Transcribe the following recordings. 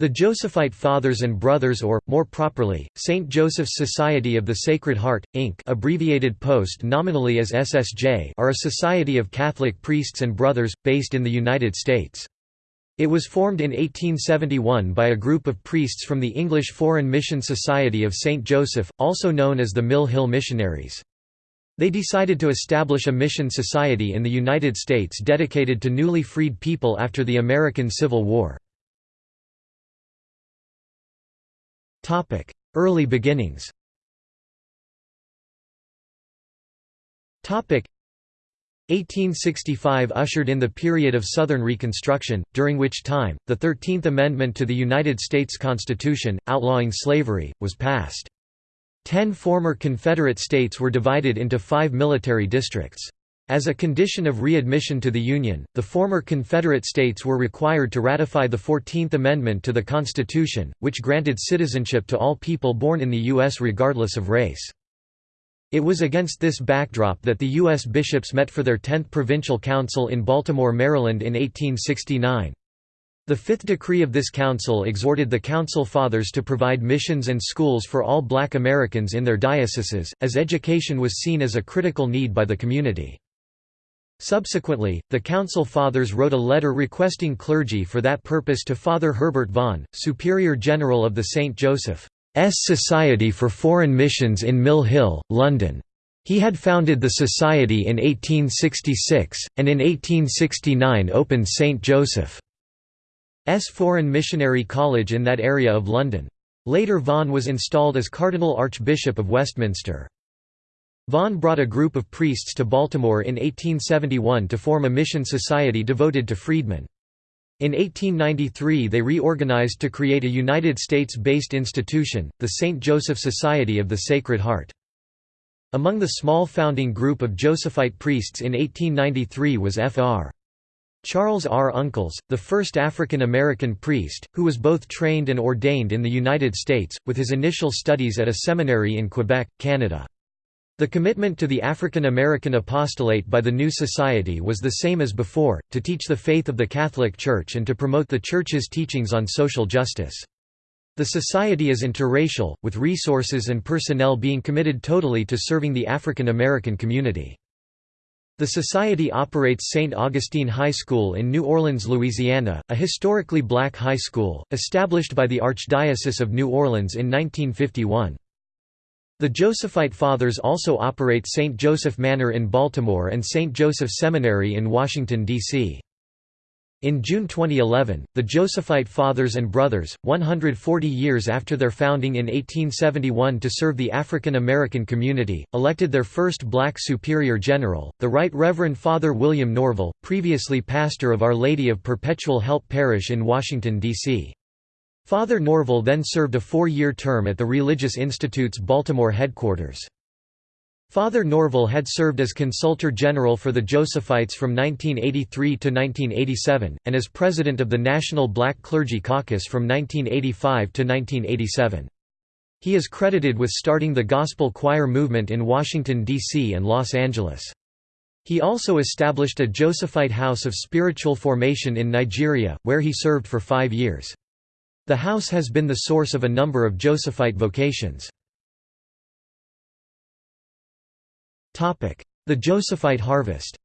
The Josephite Fathers and Brothers or, more properly, St. Joseph's Society of the Sacred Heart, Inc. abbreviated post nominally as SSJ are a society of Catholic priests and brothers, based in the United States. It was formed in 1871 by a group of priests from the English Foreign Mission Society of St. Joseph, also known as the Mill Hill Missionaries. They decided to establish a mission society in the United States dedicated to newly freed people after the American Civil War. Early beginnings Topic 1865 ushered in the period of Southern Reconstruction, during which time, the Thirteenth Amendment to the United States Constitution, outlawing slavery, was passed. Ten former Confederate states were divided into five military districts. As a condition of readmission to the Union, the former Confederate states were required to ratify the Fourteenth Amendment to the Constitution, which granted citizenship to all people born in the U.S. regardless of race. It was against this backdrop that the U.S. bishops met for their 10th Provincial Council in Baltimore, Maryland in 1869. The fifth decree of this council exhorted the Council Fathers to provide missions and schools for all black Americans in their dioceses, as education was seen as a critical need by the community. Subsequently, the Council Fathers wrote a letter requesting clergy for that purpose to Father Herbert Vaughan, Superior General of the St. Joseph's Society for Foreign Missions in Mill Hill, London. He had founded the society in 1866, and in 1869 opened St. Joseph's Foreign Missionary College in that area of London. Later Vaughan was installed as Cardinal Archbishop of Westminster. Vaughan brought a group of priests to Baltimore in 1871 to form a mission society devoted to freedmen. In 1893 they reorganized to create a United States-based institution, the St. Joseph Society of the Sacred Heart. Among the small founding group of Josephite priests in 1893 was Fr. Charles R. Uncles, the first African American priest, who was both trained and ordained in the United States, with his initial studies at a seminary in Quebec, Canada. The commitment to the African American apostolate by the new society was the same as before, to teach the faith of the Catholic Church and to promote the Church's teachings on social justice. The society is interracial, with resources and personnel being committed totally to serving the African American community. The society operates St. Augustine High School in New Orleans, Louisiana, a historically black high school, established by the Archdiocese of New Orleans in 1951. The Josephite Fathers also operate St. Joseph Manor in Baltimore and St. Joseph Seminary in Washington, D.C. In June 2011, the Josephite Fathers and Brothers, 140 years after their founding in 1871 to serve the African American community, elected their first black superior general, the Right Reverend Father William Norvel, previously pastor of Our Lady of Perpetual Help Parish in Washington, D.C. Father Norvel then served a four-year term at the Religious Institute's Baltimore headquarters. Father Norvel had served as Consultor General for the Josephites from 1983 to 1987, and as President of the National Black Clergy Caucus from 1985 to 1987. He is credited with starting the gospel choir movement in Washington, D.C. and Los Angeles. He also established a Josephite House of Spiritual Formation in Nigeria, where he served for five years. The house has been the source of a number of Josephite vocations. The Josephite harvest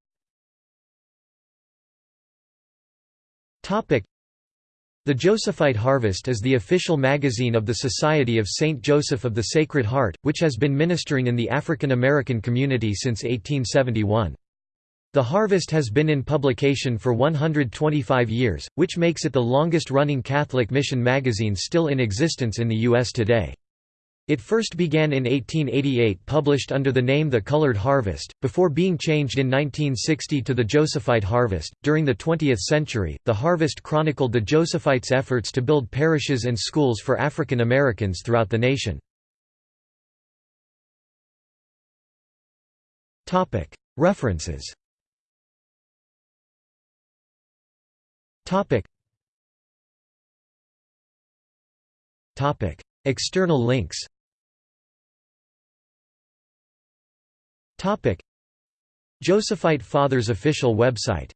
The Josephite Harvest is the official magazine of the Society of St. Joseph of the Sacred Heart, which has been ministering in the African American community since 1871. The Harvest has been in publication for 125 years, which makes it the longest-running Catholic mission magazine still in existence in the U.S. today. It first began in 1888 published under the name The Colored Harvest, before being changed in 1960 to The Josephite Harvest. During the 20th century, The Harvest chronicled the Josephites' efforts to build parishes and schools for African Americans throughout the nation. References Topic. Topic. External links Topic. Josephite Fathers official website